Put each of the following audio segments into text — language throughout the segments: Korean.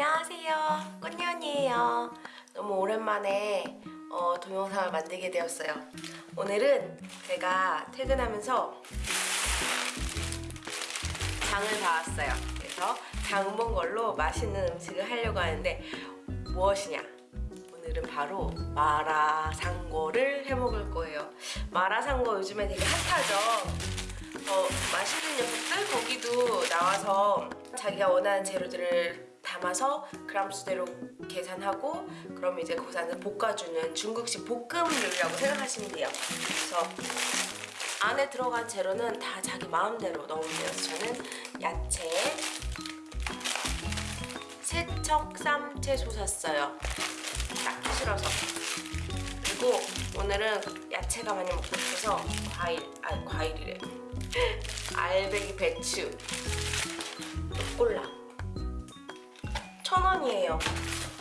안녕하세요. 꽃년이에요. 너무 오랜만에 어, 동영상을 만들게 되었어요. 오늘은 제가 퇴근하면서 장을 봐왔어요. 그래서 장 본 걸로 맛있는 음식을 하려고 하는데 무엇이냐? 오늘은 바로 마라상고를 해먹을 거예요. 마라상고 요즘에 되게 핫하죠? 어, 맛있는 녀석들? 거기도 나와서 자기가 원하는 재료들을 담아서 그람 수대로 계산하고 그럼 이제 그 안에 볶아주는 중국식 볶음 요리라고 생각하시면 돼요. 그래서 안에 들어간 재료는 다 자기 마음대로 넣으면 돼요. 저는 야채 세척 쌈채 소 샀어요. 딱 실어서. 그리고 오늘은 야채가 많이 먹고 싶어서 과일, 아 과일이래. 알배기 배추 콜라 천 원이에요.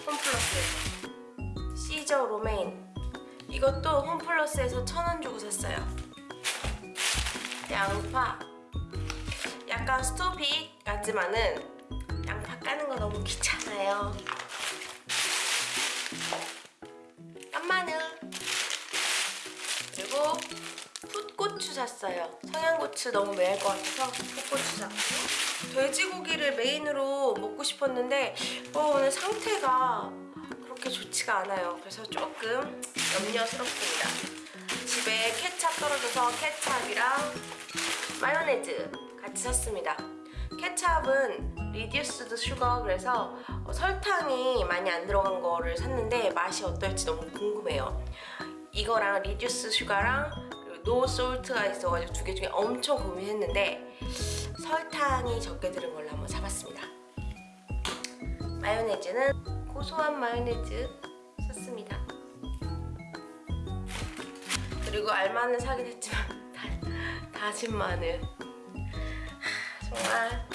홈플러스에서 시저 로메인. 이것도 홈플러스에서 천원 주고 샀어요. 양파. 약간 스토픽 같지만은 양파 까는 거 너무 귀찮아요 샀어요. 청양고추 너무 매울 것 같아서 풋고추 샀고 돼지고기를 메인으로 먹고 싶었는데 어, 오늘 상태가 그렇게 좋지가 않아요. 그래서 조금 염려스럽습니다. 집에 케찹 떨어져서 케찹이랑 마요네즈 같이 샀습니다. 케찹은 reduced sugar 그래서 어, 설탕이 많이 안 들어간 거를 샀는데 맛이 어떨지 너무 궁금해요. 이거랑 reduce sugar랑 no salt가 있어가지고 두 개 중에 엄청 고민했는데 설탕이 적게 들은 걸로 한번 사봤습니다. 마요네즈는 고소한 마요네즈 샀습니다. 그리고 알마늘 사긴 했지만 다, 다진 마늘. 하, 정말.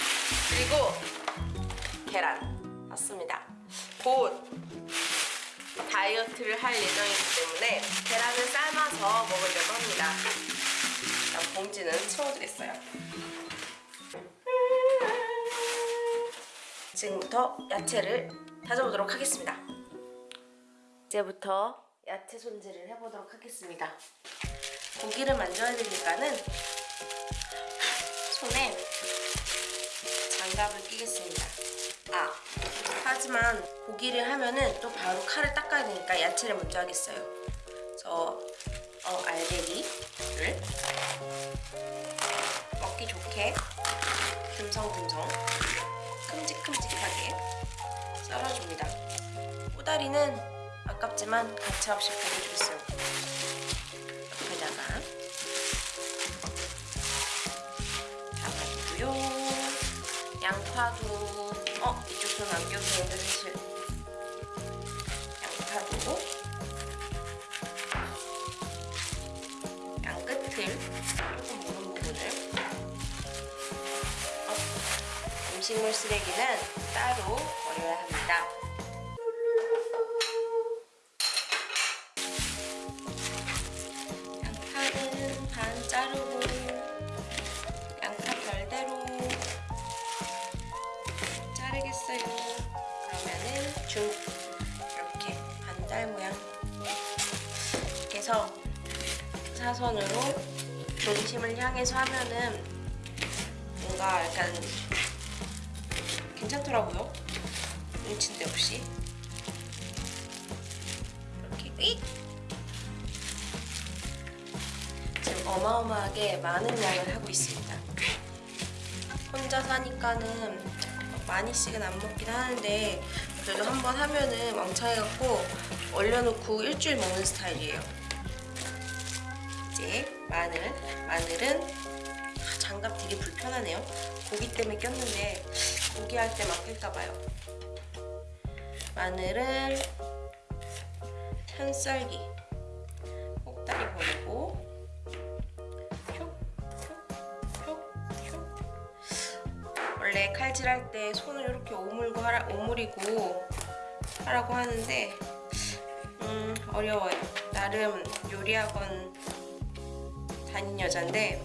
그리고 계란 샀습니다. 곧 다이어트를 할 예정이기 때문에 계란을 삶아서 먹으려고 합니다. 봉지는 치워두겠어요. 지금부터 야채를 다져보도록 하겠습니다. 이제부터 야채 손질을 해보도록 하겠습니다. 고기를 만져야 되니까는 손에 장갑을 끼겠습니다. 아 하지만 고기를 하면은 또 바로 칼을 닦아야 되니까 야채를 먼저 하겠어요. 그래서 어, 알배기를 먹기 좋게 듬성듬성 큼직큼직하게 썰어줍니다. 꼬다리는 아깝지만 가차없이 버려주겠어요. 옆에다가 담아주고요. 양파도 어 이쪽 손안 껴도 되는데 사실 양파도 양 끝을 조금 무른 부분을 어, 음식물 쓰레기는 따로 버려야 합니다. 양파는 반 자르고 해서 사선으로 중심을 향해서 하면은 뭔가 약간 괜찮더라고요. 눈치인데 없이 이렇게 익! 지금 어마어마하게 많은 양을 하고 있습니다. 혼자 사니까는 많이씩은 안 먹긴 하는데 그래도 한번 하면은 왕창해갖고 얼려놓고 일주일 먹는 스타일이에요. 이제 마늘. 마늘은 아, 장갑 되게 불편하네요. 고기 때문에 꼈는데 고기 할때 맡길까봐요. 마늘은 편썰기 꼭다리 버리고 원래 칼질할 때 손을 이렇게 오물고 하라, 오므리고 하라고 하는데 음 어려워요 나름 요리학원 다닌 여잔데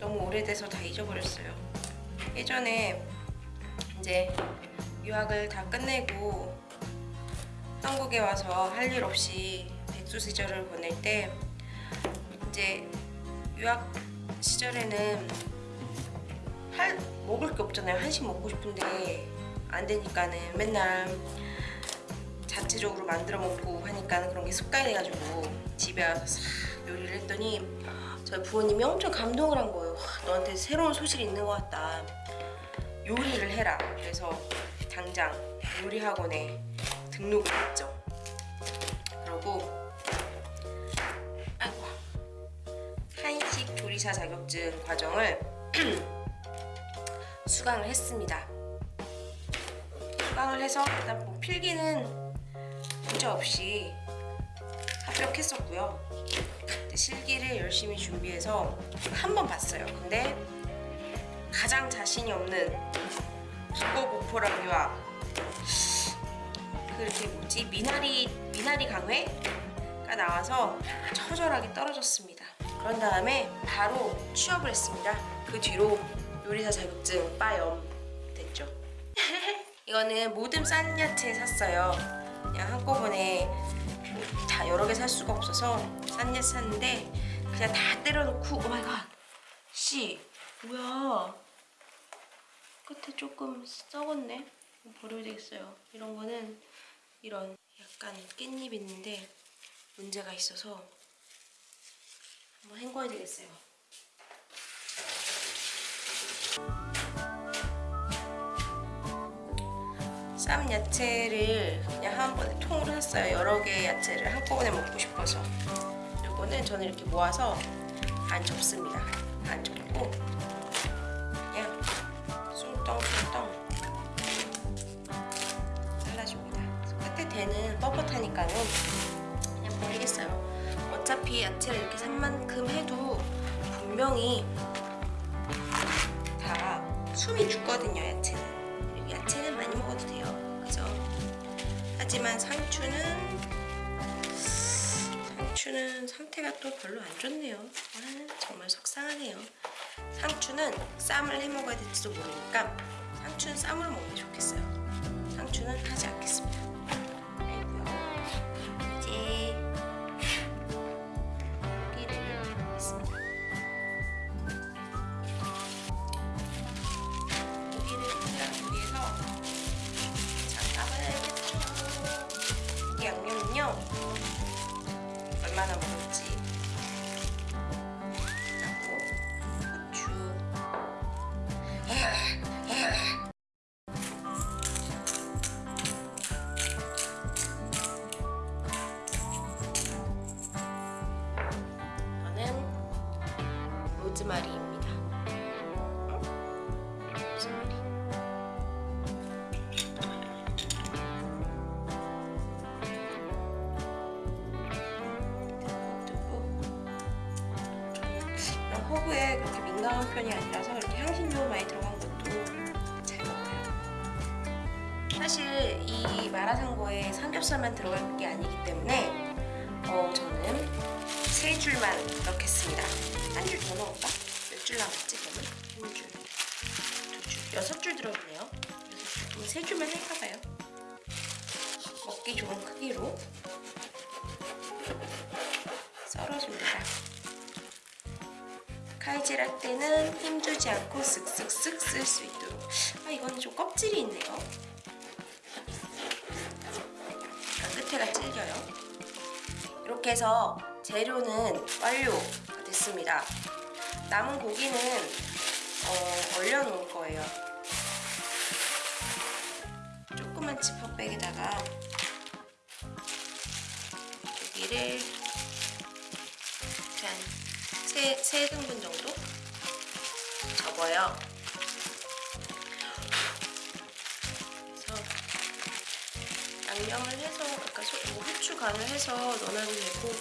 너무 오래돼서 다 잊어버렸어요 예전에 이제 유학을 다 끝내고 한국에 와서 할 일 없이 백수 시절을 보낼 때 이제 유학 시절에는 할 먹을 게 없잖아요. 한식 먹고 싶은데 안 되니까는 맨날 자체적으로 만들어 먹고 하니까 그런 게 습관이 돼가지고 집에 와서 싹 요리를 했더니 저희 부모님이 엄청 감동을 한 거예요. 와, 너한테 새로운 소식이 있는 것 같다. 요리를 해라. 그래서 당장 요리 학원에 등록을 했죠. 그러고 아이고 한식 조리사 자격증 과정을 수강을 했습니다. 수강을 해서 일단 뭐 필기는 문제 없이 합격했었고요. 실기를 열심히 준비해서 한 번 봤어요. 근데 가장 자신이 없는 국어 유학 그렇게 뭐지 미나리 미나리 강회가 나와서 처절하게 떨어졌습니다. 그런 다음에 바로 취업을 했습니다. 그 뒤로 요리사 자격증 빠염 됐죠. 이거는 모듬 싼 야채 샀어요. 그냥 한꺼번에 뭐다 여러 개 살 수가 없어서 싼 야채 샀는데 그냥 다 때려넣고 oh my god. 씨 뭐야? 끝에 조금 썩었네. 버려야 되겠어요. 이런 거는 이런 약간 깻잎 있는데 문제가 있어서 한번 헹궈야 되겠어요. 쌈 야채를 그냥 한 번에 통으로 샀어요. 여러 개의 야채를 한꺼번에 먹고 싶어서. 이거는 저는 이렇게 모아서 안 접습니다. 안 접고 그냥 숭덩숭덩 잘라줍니다. 끝에 대는 뻣뻣하니까는 그냥 버리겠어요. 어차피 야채를 이렇게 산 만큼 해도 분명히 다 숨이 죽거든요, 야채는. 야채는 많이 먹어도 돼요. 그죠? 하지만 상추는 상추는 상태가 또 별로 안 좋네요. 아, 정말 속상하네요. 상추는 쌈을 해 먹어야 될지도 모르니까 상추는 쌈으로 먹는 게 좋겠어요. 상추는 하지 않겠습니다. 민감한 편이 아니라서 이렇게 향신료 많이 들어간 것도 잘 먹어요. 사실 이 마라샹궈에 삼겹살만 들어갈 게 아니기 때문에 어, 저는 세 줄만 넣겠습니다. 한 줄 더 넣을까? 몇 줄 남았지 그러면? 한 줄, 두 줄, 여섯 줄 들어있네요. 그럼 세 줄만 할까봐요. 먹기 좋은 크기로 썰어줍니다. 칼질할 때는 힘주지 않고 쓱쓱쓱 쓸 수 있도록. 아 이건 좀 껍질이 있네요. 약간 끝에가 질겨요. 이렇게 해서 재료는 완료가 됐습니다. 남은 고기는 어, 얼려 놓을 거예요. 조그만 지퍼백에다가 고기를 3, 3등분 정도? 접어요. 그래서 양념을 해서 아까 뭐 후추 간을 해서 넣어놔도 되고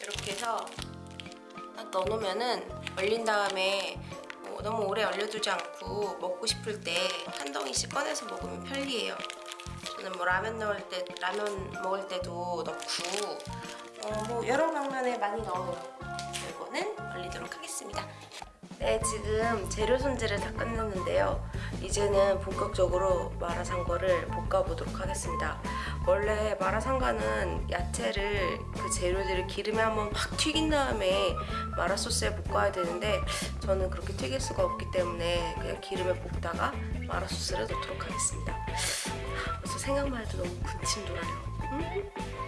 이렇게 해서 딱 넣어놓으면은 얼린 다음에 뭐 너무 오래 얼려두지 않고 먹고 싶을 때 한 덩이씩 꺼내서 먹으면 편리해요. 저는 뭐 라면 넣을 때 라면 먹을 때도 넣고 어, 뭐 여러 방면에 많이 넣어요. 이거는 얼리도록 하겠습니다. 네, 지금 재료 손질을 다 끝냈는데요. 이제는 본격적으로 마라샹궈를 볶아보도록 하겠습니다. 원래 마라샹궈는 야채를 그 재료들을 기름에 한번 확 튀긴 다음에 마라 소스에 볶아야 되는데 저는 그렇게 튀길 수가 없기 때문에 그냥 기름에 볶다가 마라 소스를 넣도록 하겠습니다. 아, 벌써 생각만 해도 너무 군침 돌아요. 음?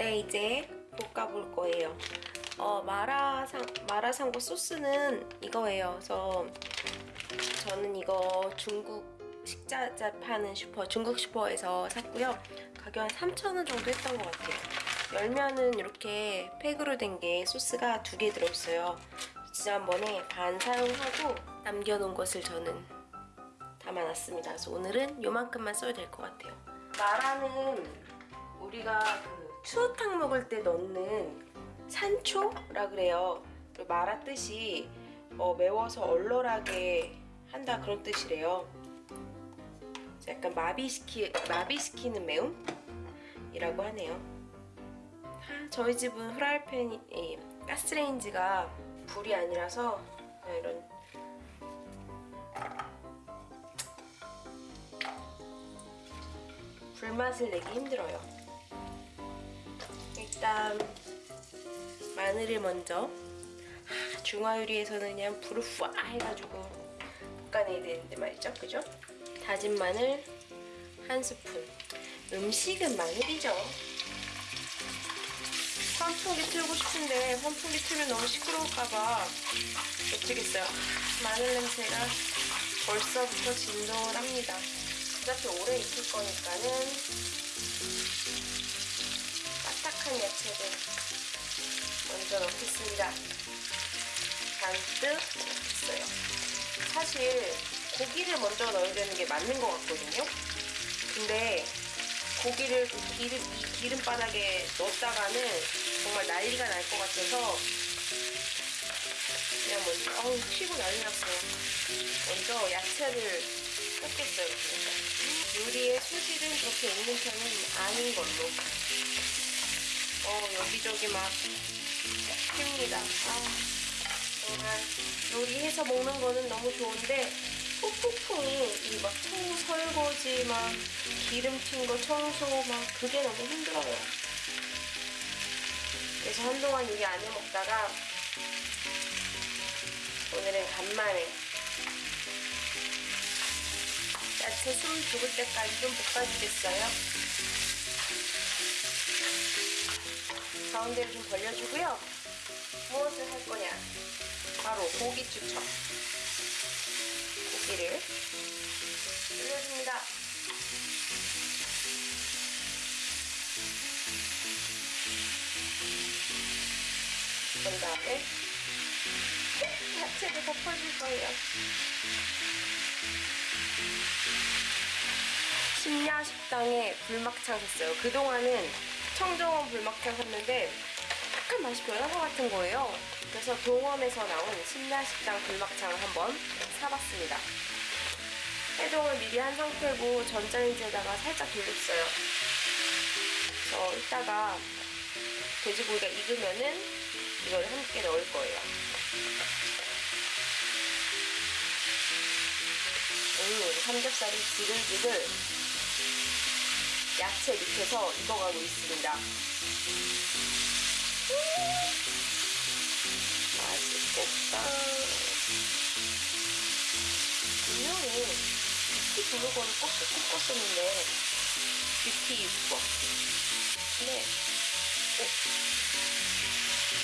네, 이제 볶아볼 거예요. 어, 마라상, 마라샹궈 소스는 이거예요. 그래서 저는 이거 중국 식자재 파는 슈퍼, 중국 슈퍼에서 샀고요. 가격 한 3,000원 정도 했던 것 같아요. 열면은 이렇게 팩으로 된 게 소스가 두 개 들어있어요. 지난번에 반 사용하고 남겨놓은 것을 저는 담아놨습니다. 그래서 오늘은 요만큼만 써도 될 것 같아요. 마라는 우리가 그 추어탕 먹을 때 넣는 산초라 그래요. 뜻이 어, 매워서 얼얼하게 한다 그런 뜻이래요. 약간 마비시키 마비시키는 매움 이라고 하네요. 아, 저희 집은 프라이팬이 예, 가스레인지가 불이 아니라서 이런 불맛을 내기 힘들어요. 일단 마늘을 먼저 하, 중화요리에서는 그냥 불을 후아 해가지고 볶아내야 되는데 말이죠, 그죠? 다진 마늘 한 스푼. 음식은 마늘이죠. 환풍기 틀고 싶은데 환풍기 틀면 너무 시끄러울까봐 어쩌겠어요. 마늘 냄새가 벌써부터 진동을 합니다. 어차피 오래 익힐 거니까는 딱딱한 야채를 먼저 넣겠습니다. 잔뜩 넣겠어요. 사실 고기를 먼저 넣어야 되는 게 맞는 것 같거든요. 근데 고기를 그 기름, 이 기름바닥에 넣었다가는 정말 난리가 날 것 같아서 그냥 먼저 어우 튀고 난리 났어요. 먼저 야채를 볶겠어요. 요리의 소질은 그렇게 있는 편은 아닌 걸로. 어 여기저기 막 핍니다. 아, 정말 요리해서 먹는 거는 너무 좋은데 푹푹푹 이막 설거지 막 기름 튄거 청소 막 그게 너무 힘들어요. 그래서 한동안 요리 안해 먹다가 오늘은 간만에 야채 숨 죽을 때까지 좀 볶아주겠어요? 가운데를 좀 벌려주고요. 무엇을 할 거냐? 바로 고기 추천. 고기를 올려줍니다. 그런 다음에 야채를 덮어줄 거예요. 심야 식당에 불막창 샀어요. 그동안은 청정원 불막창 샀는데 약간 맛이 변한 것 같은 거예요. 그래서 동원에서 나온 심야 식당 불막창을 한번 사봤습니다. 해동을 미리 한 상태고 전자레인지에다가 살짝 돌렸어요. 그래서 이따가 돼지고기가 익으면은 이걸 함께 넣을 거예요. 음, 삼겹살이 지글지글 야채 밑에서 익어가고 있습니다. 음, 맛있겠다. 분명히 뷰티 블로거를 꼭 꽂았었는데 뷰티 유튜버. 근데 어,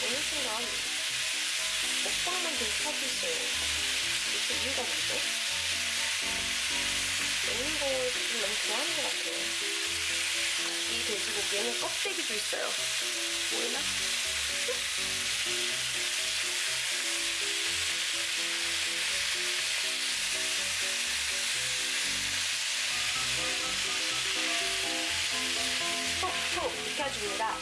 어느 순간 먹방만 계속 하고 있어요. 도대체 이유가 뭐죠? 먹는 걸좀 너무 좋아하는 것 같아요. 이 돼지고기에는 껍데기도 있어요. 보이나? 톡톡 익혀줍니다.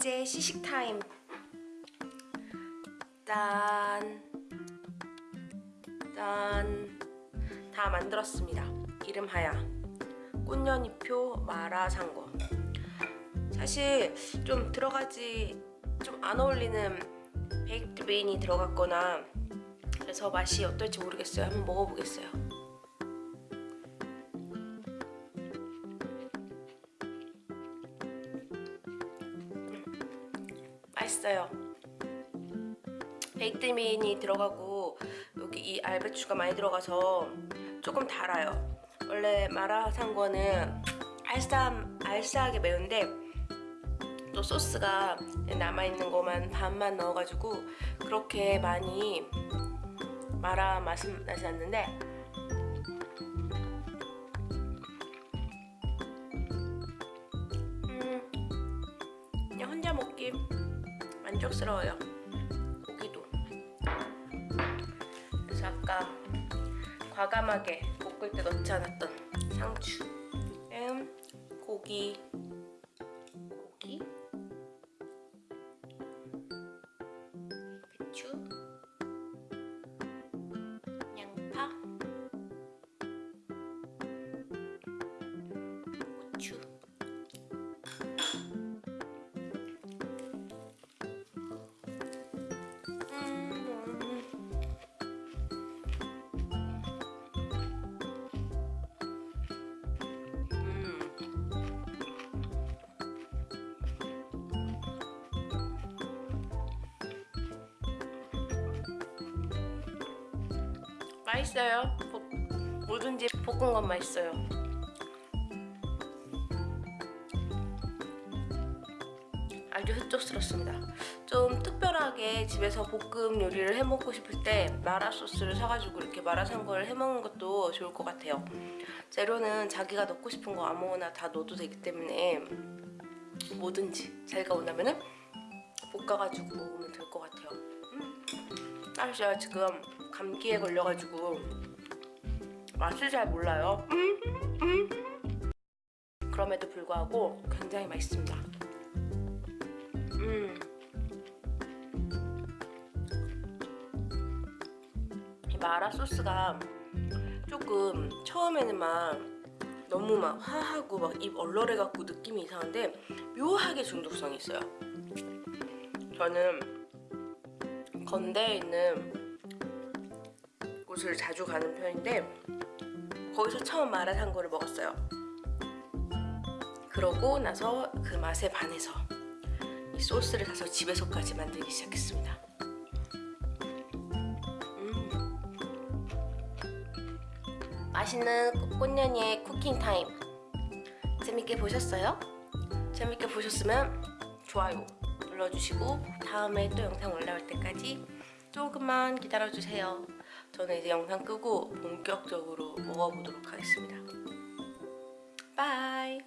시식 타임. 짠. 짠. 다 만들었습니다. 이름하야 꽃년이표 마라샹궈. 사실 좀 들어가지 좀 안 어울리는 baked bean이 들어갔거나 그래서 맛이 어떨지 모르겠어요. 한번 먹어보겠어요. 맛있어요. 베이크드 베인이 들어가고 여기 이 알배추가 많이 들어가서 조금 달아요. 원래 마라상궈는 알싸 알싸하게 매운데 또 소스가 남아있는 것만 반만 넣어가지고 그렇게 많이 마라 맛은 나지 않는데 만족스러워요. 고기도. 그래서 아까 과감하게 볶을 때 넣지 않았던 상추. 음, 고기 고기 맛있어요. 볶- 뭐든지 볶은 건 맛있어요. 아주 흡족스럽습니다. 좀 특별하게 집에서 볶음 요리를 해 먹고 싶을 때 마라 소스를 사가지고 이렇게 마라샹궈를 해 먹는 것도 좋을 것 같아요. 재료는 자기가 넣고 싶은 거 아무거나 다 넣어도 되기 때문에 뭐든지 자기가 원하면은 볶아가지고 먹으면 될 것 같아요. 음. 사실 제가 지금 감기에 걸려가지고 맛을 잘 몰라요. 그럼에도 불구하고 굉장히 맛있습니다. 음. 이 마라 소스가 조금 처음에는 막 너무 막 화하고 막 입 얼얼해 갖고 느낌이 이상한데 묘하게 중독성이 있어요. 저는 건대에 있는 곳을 자주 가는 편인데 거기서 처음 마라샹궈를 먹었어요. 그러고 나서 그 맛에 반해서 이 소스를 사서 집에서까지 만들기 시작했습니다. 음. 맛있는 꽃년이의 cooking time 재밌게 보셨어요? 재밌게 보셨으면 좋아요 눌러주시고 다음에 또 영상 올라올 때까지 조금만 기다려주세요. 저는 이제 영상 끄고 본격적으로 먹어보도록 하겠습니다. bye